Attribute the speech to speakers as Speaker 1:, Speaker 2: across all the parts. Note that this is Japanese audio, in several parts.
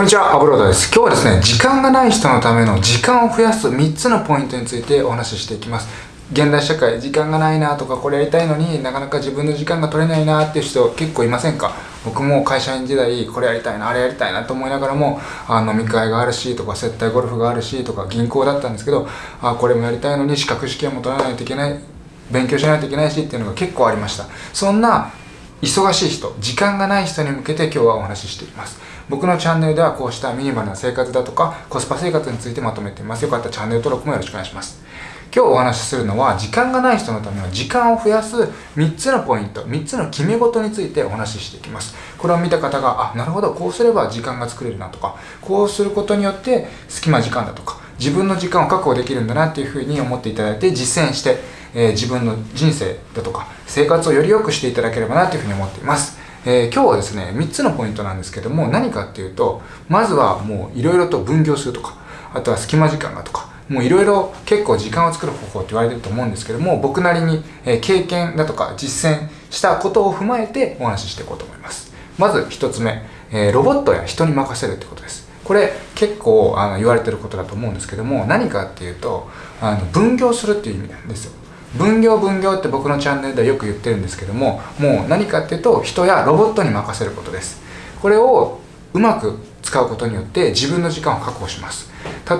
Speaker 1: こんにちは、アブロードです。今日はですね、時間がない人のための時間を増やす3つのポイントについてお話ししていきます。現代社会、時間がないなとか、これやりたいのになかなか自分の時間が取れないなっていう人結構いませんか？僕も会社員時代、これやりたいな、あれやりたいなと思いながらも、あ飲み会があるしとか、接待ゴルフがあるしとか、銀行だったんですけど、あこれもやりたいのに資格試験も取らないといけない、勉強しないといけないしっていうのが結構ありました。そんな忙しい人、時間がない人に向けて今日はお話ししています。僕のチャンネルではこうしたミニマルな生活だとかコスパ生活についてまとめています。よかったらチャンネル登録もよろしくお願いします。今日お話しするのは時間がない人のための時間を増やす3つのポイント、3つの決め事についてお話ししていきます。これを見た方が、あ、なるほど、こうすれば時間が作れるなとか、こうすることによって隙間時間だとか、自分の時間を確保できるんだなっていうふうに思っていただいて実践して、えー、自分の人生だとか生活をより良くしていただければなというふうに思っています。えー、今日はですね、3つのポイントなんですけども、何かっていうと、まずはもういろいろと分業するとか、あとは隙間時間がとか、もういろいろ結構時間を作る方法って言われてると思うんですけども、僕なりに、経験だとか実践したことを踏まえてお話ししていこうと思います。まず1つ目、えー、ロボットや人に任せるってことです。これ結構あの言われてることだと思うんですけども、何かっていうと、あの分業するっていう意味なんですよ。分業分業って僕のチャンネルではよく言ってるんですけどももう何かっていうと人やロボットに任せることです。これをうまく使うことによって自分の時間を確保します。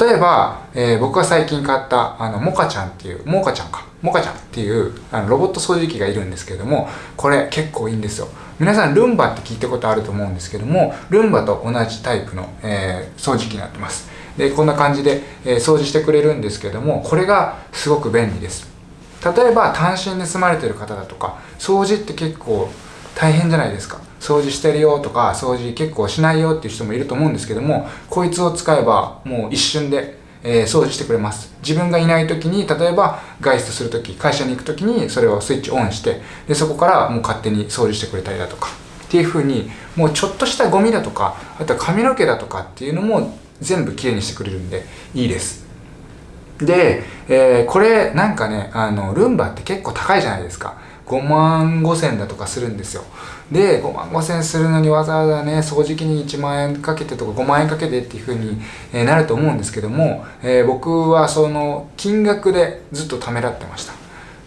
Speaker 1: 例えば、えー、僕が最近買ったあのモカちゃんっていうモカちゃんか。モカちゃんっていうあのロボット掃除機がいるんですけどもこれ結構いいんですよ。皆さんルンバって聞いたことあると思うんですけどもルンバと同じタイプの、えー、掃除機になってます。でこんな感じで、えー、掃除してくれるんですけどもこれがすごく便利です。例えば単身で住まれてる方だとか掃除って結構大変じゃないですか。掃除してるよとか掃除結構しないよっていう人もいると思うんですけどもこいつを使えばもう一瞬で、えー、掃除してくれます。自分がいない時に例えば外出する時会社に行く時にそれをスイッチオンしてでそこからもう勝手に掃除してくれたりだとかっていう風にもうちょっとしたゴミだとかあとは髪の毛だとかっていうのも全部きれいにしてくれるんでいいです。で、えー、これなんかね、あの、ルンバって結構高いじゃないですか。5万5千だとかするんですよ。で、5万5千するのにわざわざね、掃除機に1万円かけてとか5万円かけてっていう風に、なると思うんですけども、えー、僕はその金額でずっとためらってました。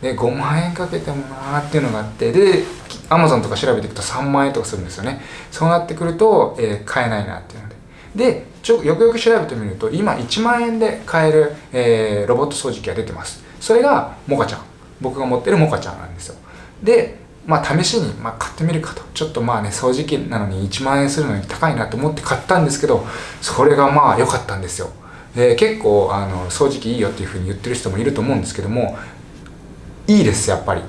Speaker 1: で、5万円かけてもなーっていうのがあって、で、アマゾンとか調べていくと3万円とかするんですよね。そうなってくると、えー、買えないなっていうで。ちょよくよく調べてみると今1万円で買える、えー、ロボット掃除機が出てます。それがモカちゃん。僕が持ってるモカちゃんなんですよ。でまあ試しに、まあ、買ってみるかと。ちょっとまあね掃除機なのに1万円するのに高いなと思って買ったんですけどそれがまあ良かったんですよ。で結構あの掃除機いいよっていうふうに言ってる人もいると思うんですけどもいいですやっぱり。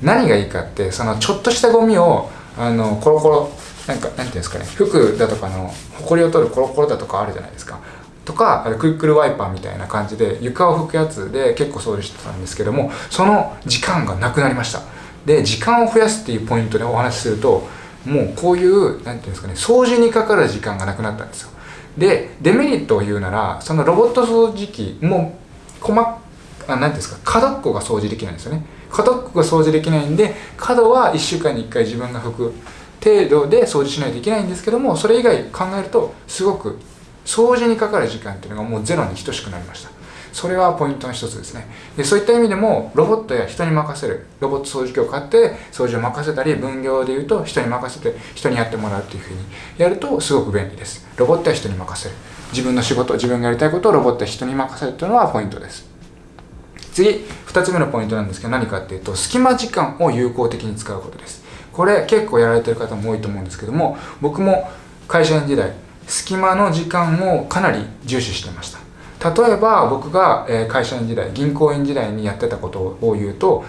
Speaker 1: 何がいいかってそのちょっとしたゴミをあのコロコロなんかなんていうんですかね服だとかのほこりを取るコロコロだとかあるじゃないですか。とかクイックルワイパーみたいな感じで床を拭くやつで結構掃除してたんですけどもその時間がなくなりました。で時間を増やすっていうポイントでお話しするともうこういう何ていうんですかね掃除にかかる時間がなくなったんですよ。でデメリットを言うならそのロボット掃除機も細あ何ていうんですか角っこが掃除できないんですよね。角っこが掃除できないんで角は1週間に1回自分が拭く。程度で掃除しないといけないんですけどもそれ以外考えるとすごく掃除にかかる時間っていうのがもうゼロに等しくなりました。それはポイントの一つですね。でそういった意味でもロボットや人に任せる。ロボット掃除機を買って掃除を任せたり分業で言うと人に任せて人にやってもらうっていうふうにやるとすごく便利です。ロボットや人に任せる。自分の仕事自分がやりたいことをロボットや人に任せるというのはポイントです。次2つ目のポイントなんですけど何かっていうと隙間時間を有効的に使うことです。これ結構やられてる方も多いと思うんですけども僕も会社員時代隙間の時間をかなり重視してました。例えば僕が会社員時代銀行員時代にやってたことを言うと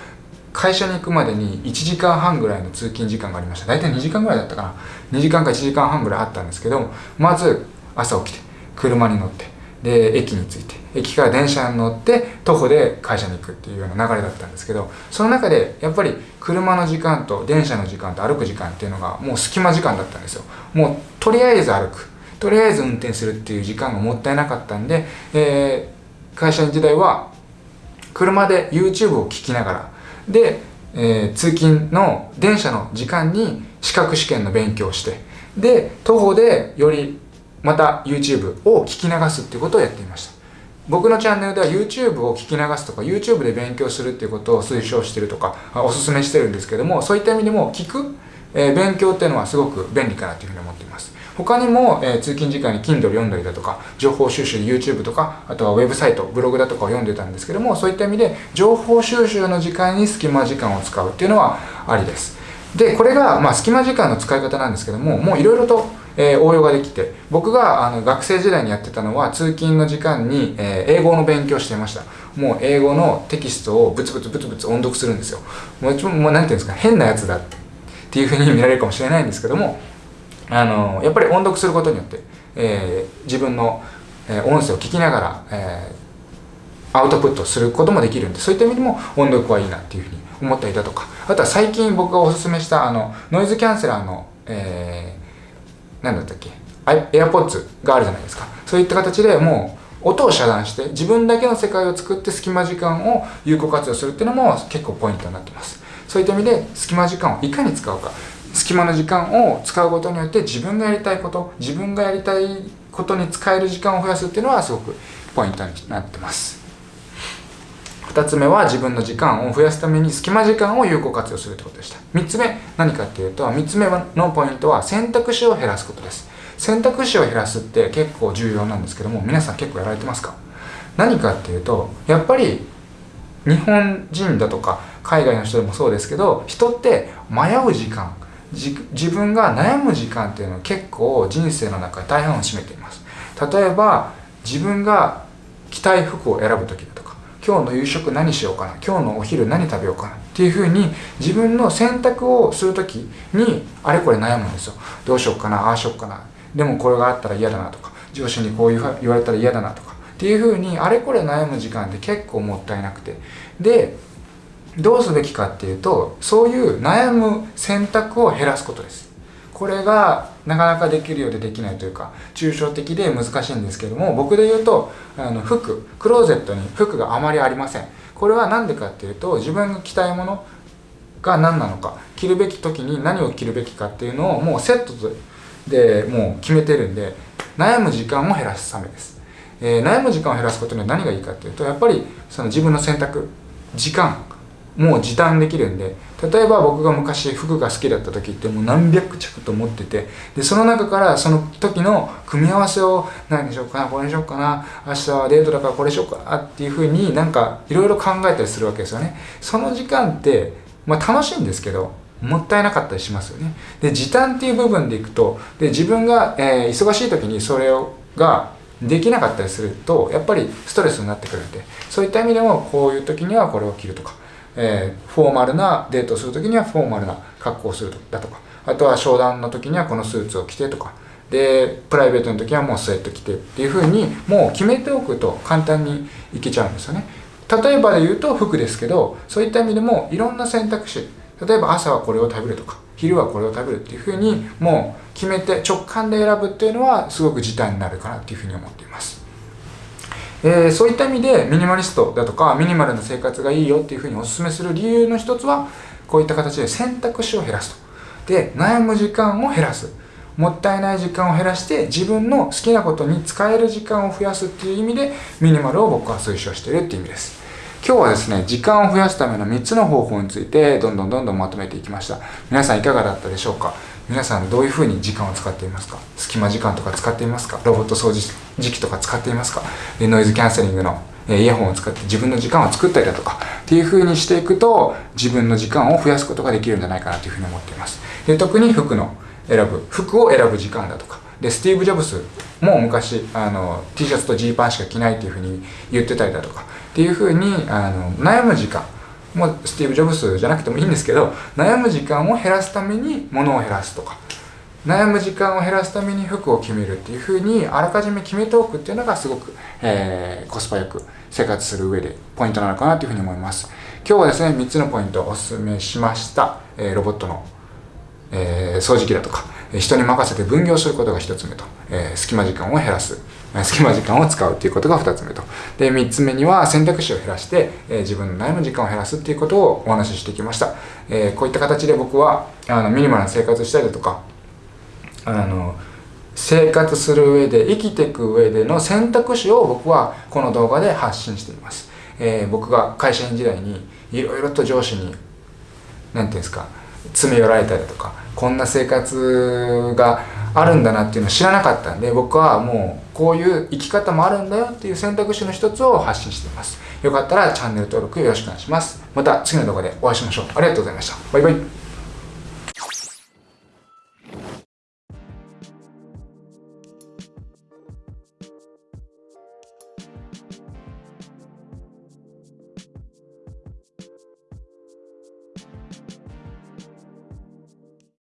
Speaker 1: 会社に行くまでに1時間半ぐらいの通勤時間がありました。大体2時間ぐらいだったかな。2時間か1時間半ぐらいあったんですけどまず朝起きて車に乗ってで駅に着いて駅から電車に乗って徒歩で会社に行くっていうような流れだったんですけどその中でやっぱり車の時間と電車の時間と歩く時間っていうのがもう隙間時間だったんですよ。もうとりあえず歩く。とりあえず運転するっていう時間がもったいなかったんで、えー、会社員時代は車で YouTube を聴きながらで、えー、通勤の電車の時間に資格試験の勉強をしてで徒歩でよりまた YouTube を聞き流すっていうことをやっていました。僕のチャンネルでは YouTube を聞き流すとか YouTube で勉強するっていうことを推奨してるとかおすすめしてるんですけどもそういった意味でも聞く、えー、勉強っていうのはすごく便利かなというふうに思っています。他にも、えー、通勤時間に Kindle 読んだりだとか情報収集で YouTube とかあとはウェブサイトブログだとかを読んでたんですけどもそういった意味で情報収集の時間に隙間時間を使うっていうのはありです。でこれが、まあ、隙間時間の使い方なんですけどももういろいろと、えー、応用ができて僕があの学生時代にやってたのは通勤の時間に、えー、英語の勉強していました。もう英語のテキストをブツブツブツブツ音読するんですよ。もうもうなんていうんですか変なやつだっていうふうに見られるかもしれないんですけどもあのやっぱり音読することによって、えー、自分の、え音声を聞きながら、えアウトプットすることもできるんでそういった意味でも音読はいいなっていうふうに思ったりだとか。あとは最近僕がおすすめしたあのノイズキャンセラーの、え、何だったっけ？AirPods があるじゃないですか。そういった形でもう音を遮断して自分だけの世界を作って隙間時間を有効活用するっていうのも結構ポイントになってます。そういった意味で隙間時間をいかに使うか。隙間の時間を使うことによって自分がやりたいこと自分がやりたいことに使える時間を増やすっていうのはすごくポイントになってます。2つ目は自分の時間を増やすために隙間時間を有効活用するってことでした。3つ目何かっていうと3つ目のポイントは選択肢を減らすことです。選択肢を減らすって結構重要なんですけども皆さん結構やられてますか？何かっていうとやっぱり日本人だとか海外の人でもそうですけど人って迷う時間自分が悩む時間っていうのは結構人生の中で大半を占めています。例えば自分が着たい服を選ぶ時だとか今日の夕食何しようかな今日のお昼何食べようかなっていうふうに自分の選択をする時にあれこれ悩むんですよ。どうしようかなああしようかな。でもこれがあったら嫌だなとか上司にこう言われたら嫌だなとか。っていうふうにあれこれ悩む時間って結構もったいなくて。でどうすべきかっていうとそういう悩む選択を減らすことです。これがなかなかできるようでできないというか抽象的で難しいんですけども僕で言うとあの服クローゼットに服があまりありません。これは何でかっていうと自分が着たいものが何なのか着るべき時に何を着るべきかっていうのをもうセットでもう決めてるんで悩む時間を減らすためです、えー、悩む時間を減らすことには何がいいかっていうとやっぱりその自分の選択時間。もう時短できるんで例えば僕が昔服が好きだった時ってもう何百着と持っててでその中からその時の組み合わせを何にしようかなこれにしようかな明日はデートだからこれしようかなっていうふうになんかいろいろ考えたりするわけですよね。その時間ってまあ楽しいんですけどもったいなかったりしますよね。で時短っていう部分でいくとで自分が、えー、忙しい時にそれをができなかったりするとやっぱりストレスになってくるんでそういった意味でもこういう時にはこれを着るとかえー、フォーマルなデートをする時にはフォーマルな格好をするだとかあとは商談の時にはこのスーツを着てとかでプライベートの時はもうスウェット着てっていう風にもう決めておくと簡単にいけちゃうんですよね。例えばで言うと服ですけどそういった意味でもいろんな選択肢例えば朝はこれを食べるとか昼はこれを食べるっていう風にもう決めて直感で選ぶっていうのはすごく時短になるかなっていう風に思っています。えー、そういった意味でミニマリストだとかミニマルな生活がいいよっていうふうにお勧めする理由の一つはこういった形で選択肢を減らすと。で悩む時間を減らす。もったいない時間を減らして自分の好きなことに使える時間を増やすっていう意味でミニマルを僕は推奨してるっていう意味です。今日はですね時間を増やすための3つの方法についてどんどんどんどんまとめていきました。皆さんいかがだったでしょうか？皆さんどういうふうに時間を使っていますか？隙間時間とか使っていますか？ロボット掃除時期とか使っていますか？でノイズキャンセリングのイヤホンを使って自分の時間を作ったりだとかっていう風にしていくと自分の時間を増やすことができるんじゃないかなというふうに思っています。で特に服の選ぶ服を選ぶ時間だとか。でスティーブ・ジョブスも昔あの T シャツとジーパンしか着ないっていうふうに言ってたりだとか。っていうふうにあの悩む時間。もうスティーブ・ジョブスじゃなくてもいいんですけど悩む時間を減らすために物を減らすとか悩む時間を減らすために服を決めるっていうふうにあらかじめ決めておくっていうのがすごく、えー、コスパよく生活する上でポイントなのかなというふうに思います。今日はですね3つのポイントをお勧めしました、えー、ロボットの、えー、掃除機だとか人に任せて分業することが1つ目と、え、隙間時間を減らす。隙間時間を使うということが2つ目と。で、3つ目には選択肢を減らして、えー、自分の悩む時間を減らすっていうことをお話ししてきました。えー、こういった形で僕はあのミニマルな生活したりだとか、あの生活する上で生きていく上での選択肢を僕はこの動画で発信しています、えー、僕が会社員時代にいろいろと上司に何て言うんですか詰め寄られたりとかこんな生活があるんだなっていうのを知らなかったんで僕はもうこういう生き方もあるんだよっていう選択肢の一つを発信しています。よかったらチャンネル登録よろしくお願いします。また次の動画でお会いしましょう。ありがとうございました。バイバイ。